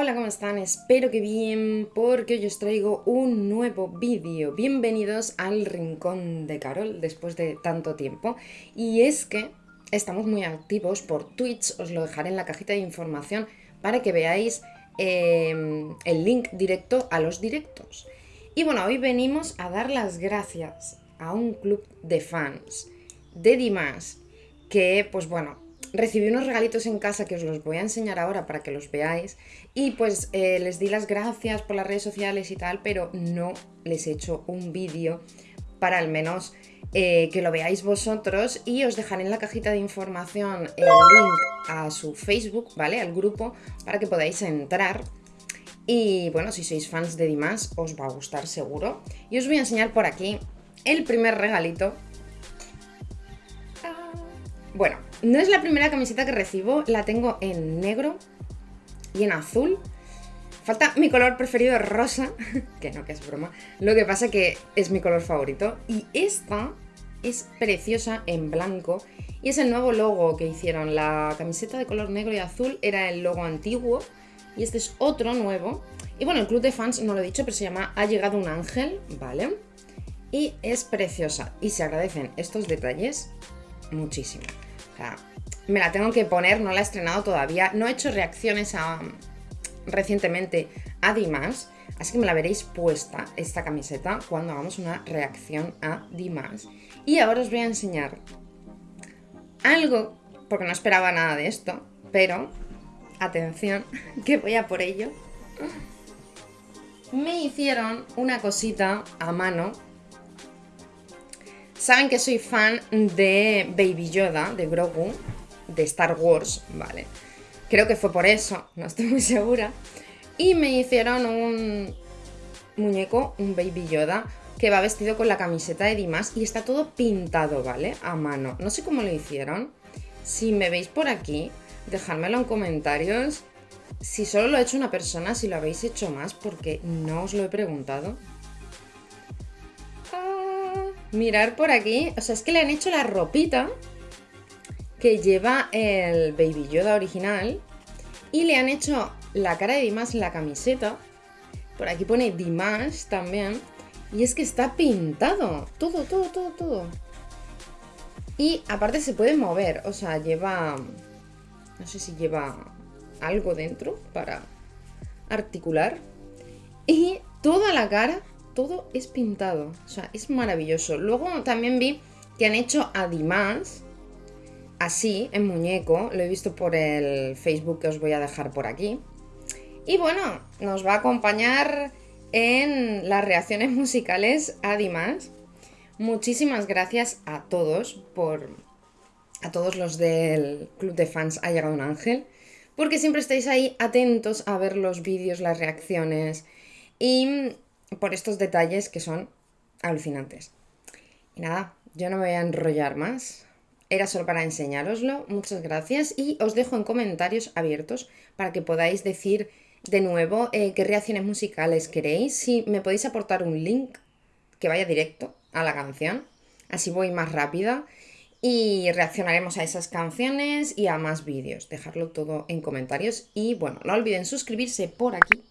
Hola, ¿cómo están? Espero que bien, porque hoy os traigo un nuevo vídeo. Bienvenidos al Rincón de Carol, después de tanto tiempo. Y es que estamos muy activos por Twitch, os lo dejaré en la cajita de información para que veáis em, el link directo a los directos. Y bueno, hoy venimos a dar las gracias a un club de fans de Dimas, que pues bueno, recibí unos regalitos en casa que os los voy a enseñar ahora para que los veáis. Y pues eh, les di las gracias por las redes sociales y tal, pero no les he hecho un vídeo para al menos eh, que lo veáis vosotros. Y os dejaré en la cajita de información el link a su Facebook, ¿vale? Al grupo para que podáis entrar. Y bueno, si sois fans de Dimas os va a gustar seguro. Y os voy a enseñar por aquí el primer regalito bueno, no es la primera camiseta que recibo, la tengo en negro y en azul. Falta mi color preferido rosa, que no, que es broma. Lo que pasa que es mi color favorito. Y esta es preciosa en blanco y es el nuevo logo que hicieron. La camiseta de color negro y azul era el logo antiguo y este es otro nuevo. Y bueno, el club de fans no lo he dicho, pero se llama Ha llegado un ángel, ¿vale? Y es preciosa y se agradecen estos detalles muchísimo me la tengo que poner, no la he estrenado todavía. No he hecho reacciones a, recientemente a Dimas, así que me la veréis puesta, esta camiseta, cuando hagamos una reacción a Dimas. Y ahora os voy a enseñar algo, porque no esperaba nada de esto, pero, atención, que voy a por ello. Me hicieron una cosita a mano Saben que soy fan de Baby Yoda, de Grogu, de Star Wars, ¿vale? Creo que fue por eso, no estoy muy segura. Y me hicieron un muñeco, un Baby Yoda, que va vestido con la camiseta de Dimas y está todo pintado, ¿vale? A mano. No sé cómo lo hicieron. Si me veis por aquí, dejármelo en comentarios. Si solo lo ha hecho una persona, si lo habéis hecho más, porque no os lo he preguntado mirar por aquí. O sea, es que le han hecho la ropita que lleva el Baby Yoda original. Y le han hecho la cara de Dimas en la camiseta. Por aquí pone Dimas también. Y es que está pintado. Todo, todo, todo, todo. Y aparte se puede mover. O sea, lleva... No sé si lleva algo dentro para articular. Y toda la cara todo es pintado. O sea, es maravilloso. Luego también vi que han hecho a Dimas así, en muñeco. Lo he visto por el Facebook que os voy a dejar por aquí. Y bueno, nos va a acompañar en las reacciones musicales a Dimas. Muchísimas gracias a todos por... A todos los del club de fans ha llegado un ángel. Porque siempre estáis ahí atentos a ver los vídeos, las reacciones. Y por estos detalles que son alucinantes. Y nada, yo no me voy a enrollar más. Era solo para enseñároslo. Muchas gracias y os dejo en comentarios abiertos para que podáis decir de nuevo eh, qué reacciones musicales queréis. Si me podéis aportar un link que vaya directo a la canción. Así voy más rápida y reaccionaremos a esas canciones y a más vídeos. Dejarlo todo en comentarios y bueno, no olviden suscribirse por aquí,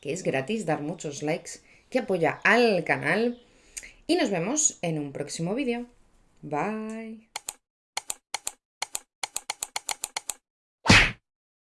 que es gratis, dar muchos likes que apoya al canal y nos vemos en un próximo vídeo. Bye.